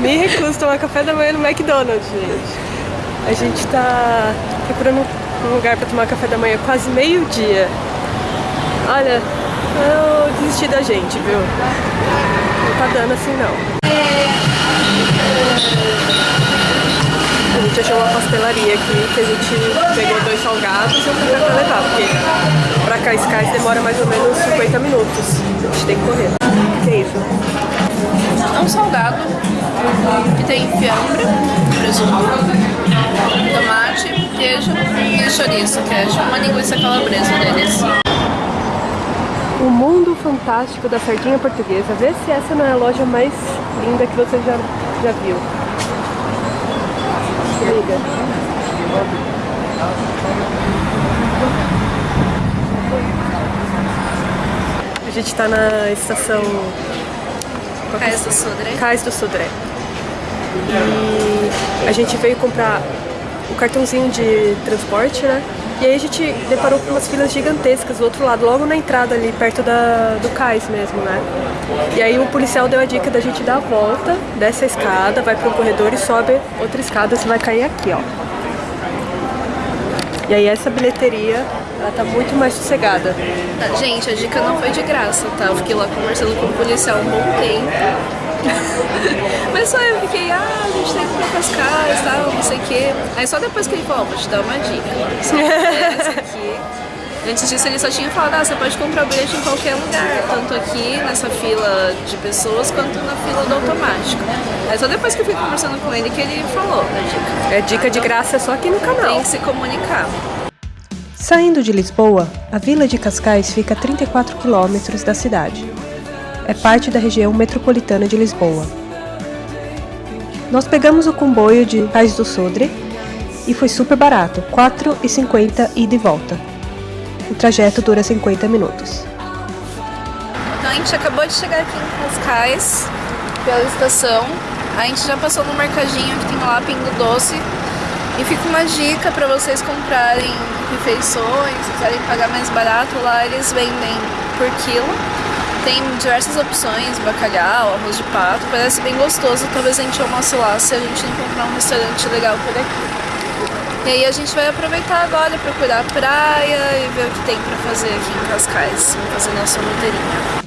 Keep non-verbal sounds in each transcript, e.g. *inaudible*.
me recuso a tomar café da manhã no McDonald's, gente. A gente tá procurando um lugar pra tomar café da manhã quase meio-dia. Olha, eu desisti da gente, viu? Não tá dando assim não. A gente achou uma pastelaria aqui que a gente pegou dois salgados e um café pra levar, porque pra Cascais demora mais ou menos 50 minutos. A gente tem que correr. O que é um salgado que tem fiambre, presunto, tomate, queijo e chouriço, que é uma linguiça calabresa deles. O mundo fantástico da sardinha portuguesa. Vê se essa não é a loja mais linda que você já, já viu. Liga. A gente tá na estação Cais do Sodré. Cais do Sodré. E a gente veio comprar o cartãozinho de transporte, né? E aí a gente deparou com umas filas gigantescas do outro lado, logo na entrada ali, perto da, do cais mesmo, né? E aí o policial deu a dica da gente dar a volta, desce a escada, vai pro corredor e sobe outra escada, você vai cair aqui, ó. E aí essa bilheteria, ela tá muito mais sossegada. Tá, Gente, a dica não foi de graça, tá? Eu fiquei lá conversando com o policial um bom tempo. *laughs* Mas só eu fiquei, ah, a gente tem que ir pra Cascais, tal, não sei o quê. Aí só depois que ele falou, vou te dar uma dica. Só essa aqui. Antes disso ele só tinha falado, ah, você pode comprar o bilhete em qualquer lugar, tanto aqui nessa fila de pessoas quanto na fila do automático. Aí só depois que eu fui conversando com ele que ele falou a dica. É dica de graça só aqui no canal. Tem que se comunicar. Saindo de Lisboa, a vila de Cascais fica a 34 quilômetros da cidade. É parte da região metropolitana de Lisboa. Nós pegamos o comboio de Cais do Sodre e foi super barato, R$ 4,50 ida e volta. O trajeto dura 50 minutos. Então a gente acabou de chegar aqui em Cascais, pela estação. A gente já passou no mercadinho que tem lá Pingo Doce. E fica uma dica para vocês comprarem refeições, se quiserem pagar mais barato, lá eles vendem por quilo. Tem diversas opções, bacalhau, arroz de pato, parece bem gostoso. Talvez a gente almoce lá se a gente encontrar um restaurante legal por aqui. E aí a gente vai aproveitar agora, procurar a praia e ver o que tem para fazer aqui em Cascais. Fazer nossa roteirinha.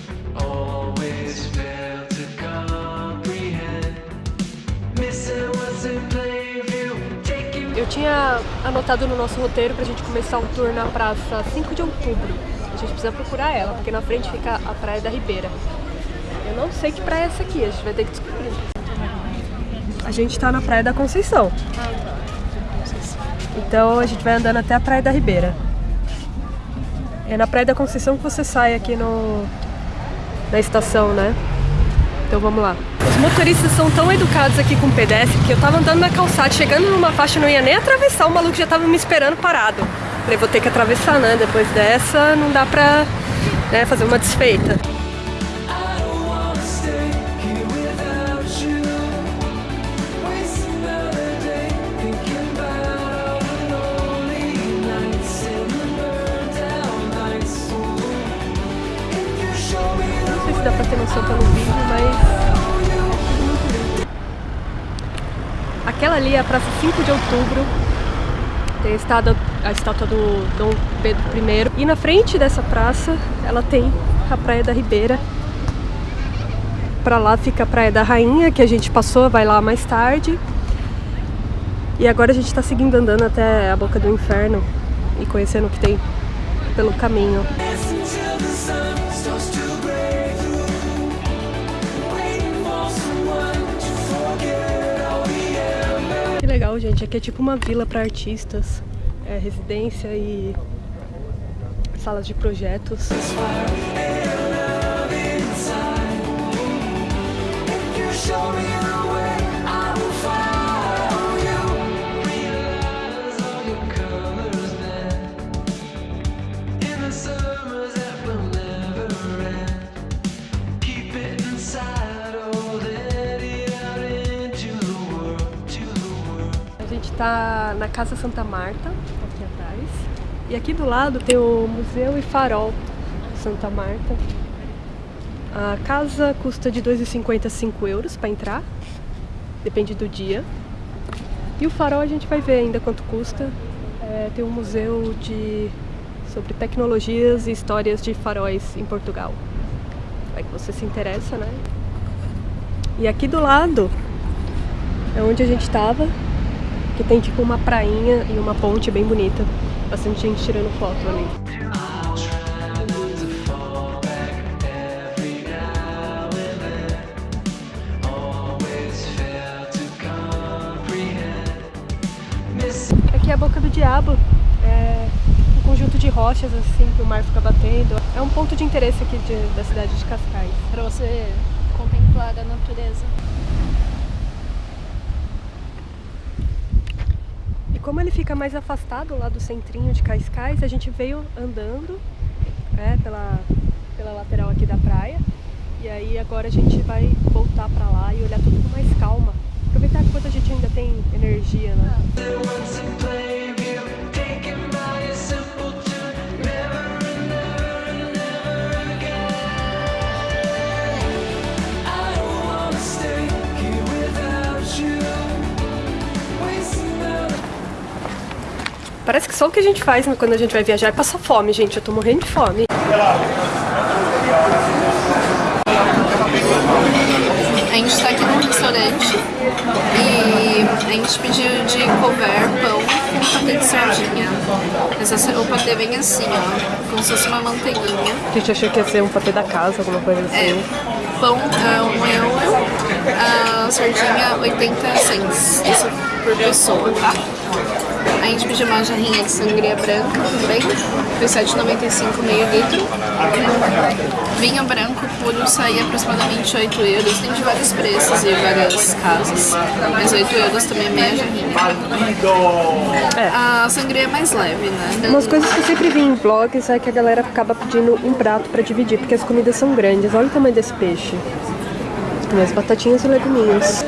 Eu tinha anotado no nosso roteiro pra gente começar um tour na praça 5 de outubro. A gente precisa procurar ela, porque na frente fica a Praia da Ribeira. Eu não sei que praia é essa aqui, a gente vai ter que descobrir. A gente tá na Praia da Conceição. Então a gente vai andando até a Praia da Ribeira. É na Praia da Conceição que você sai aqui no na estação, né? Então vamos lá. Os motoristas são tão educados aqui com o pedestre que eu tava andando na calçada, chegando numa faixa, não ia nem atravessar, o maluco já tava me esperando parado. Falei, vou ter que atravessar, né? Depois dessa não dá pra né, fazer uma desfeita. Ter noção pelo vídeo, mas. Aquela ali é a Praça 5 de Outubro. Tem a estátua, a estátua do Dom Pedro I. E na frente dessa praça, ela tem a Praia da Ribeira. Pra lá fica a Praia da Rainha, que a gente passou, vai lá mais tarde. E agora a gente tá seguindo andando até a Boca do Inferno e conhecendo o que tem pelo caminho. Legal, gente. Aqui é tipo uma vila para artistas. É residência e salas de projetos. Casa Santa Marta, aqui atrás. E aqui do lado tem o Museu e Farol Santa Marta. A casa custa de 2,50 a 5 euros para entrar. depende do dia. E o farol a gente vai ver ainda quanto custa. É, tem um museu de sobre tecnologias e histórias de faróis em Portugal. Vai que você se interessa, né? E aqui do lado é onde a gente tava, que tem tipo uma prainha e uma ponte bem bonita. Bastante gente tirando foto ali. Aqui é a Boca do Diabo, é um conjunto de rochas assim que o mar fica batendo. É um ponto de interesse aqui de- da cidade de Cascais. Pra você contemplar a natureza. Como ele fica mais afastado lá do centrinho de Cascais, a gente veio andando é, pela, pela lateral aqui da praia. E aí agora a gente vai voltar pra lá e olhar tudo com mais calma. Aproveitar enquanto a gente ainda tem energia, né? Once Parece que só o que a gente faz né, quando a gente vai viajar é passar fome, gente. Eu tô morrendo de fome. A gente tá aqui num restaurante e a gente pediu de couvert, pão e patê de sardinha. Essa- o patê vem assim, ó, como se fosse uma manteiguinha. A gente achou que ia ser um patê da casa, alguma coisa É, assim. pão é um euro, a sardinha 80 cents, isso por pessoa, tá? A gente pediu uma jarrinha de sangria branca também, foi 7,95 meio litro. Vinho branco puro saía aproximadamente 8 euros, tem de vários preços e várias casas, mas 8 euros também é meia jarrinha. A sangria é mais leve, né? Umas coisas que eu sempre vi em vlogs é que a galera acaba pedindo um prato pra dividir, porque as comidas são grandes. Olha o tamanho desse peixe. Tem as batatinhas e leguminhos.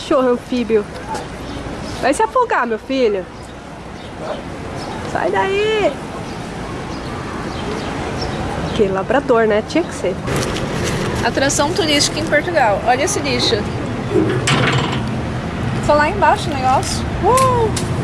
Cachorro anfíbio. Vai se afogar, meu filho. Sai daí. Que labrador, né? Tinha que ser. Atração turística em Portugal. Olha esse lixo. Foi lá embaixo o negócio. Uh!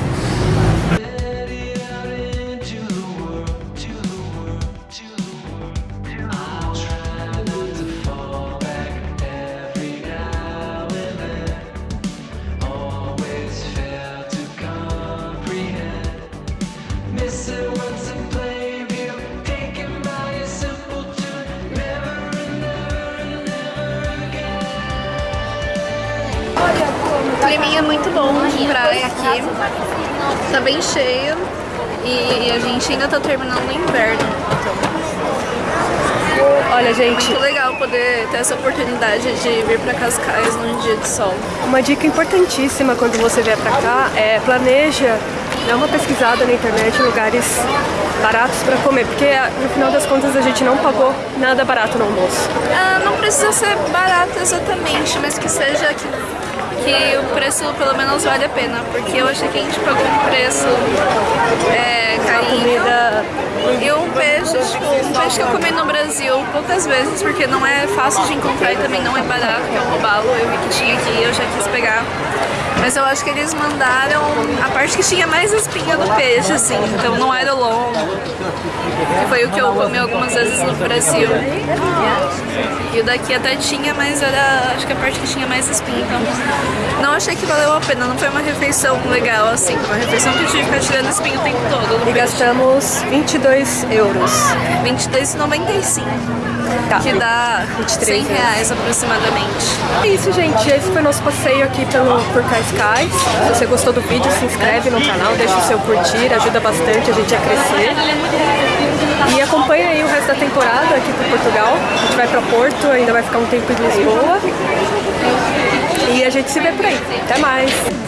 O climinha é muito bom de praia aqui. Tá bem cheio. E a gente ainda tá terminando o inverno. Olha, gente, Muito legal poder ter essa oportunidade de vir pra Cascais num dia de sol. Uma dica importantíssima quando você vier pra cá é planeja, dá uma pesquisada na internet em lugares baratos pra comer, porque no final das contas a gente não pagou nada barato no almoço. Ah, não precisa ser barato exatamente, mas que seja que, que o preço pelo menos vale a pena. Porque eu achei que a gente pagou um preço é, carinho. E um peixe, tipo, um peixe que eu comi no Brasil poucas vezes, porque não é fácil de encontrar e também não é barato, que é o robalo. Eu vi que tinha aqui e eu já quis pegar. Mas eu acho que eles mandaram parte que tinha mais espinha do peixe, assim. Então não era o longo. Que foi o que eu comi algumas vezes no Brasil. E o daqui até tinha, mas era acho que a parte que tinha mais espinha. Então não achei que valeu a pena. Não foi uma refeição legal, assim. Uma refeição que eu tive que ficar tirando espinho o tempo todo. e peixe. gastamos 22 euros. 22,95. Tá. Que dá 23 100 reais aproximadamente. É isso, gente. Esse foi nosso passeio aqui pelo, por Cascais. Se você gostou do vídeo, se inscreve no canal, deixa o seu curtir, ajuda bastante a gente a crescer. E acompanha aí o resto da temporada aqui por Portugal. A gente vai pra Porto, ainda vai ficar um tempo em Lisboa. E a gente se vê por aí. Até mais!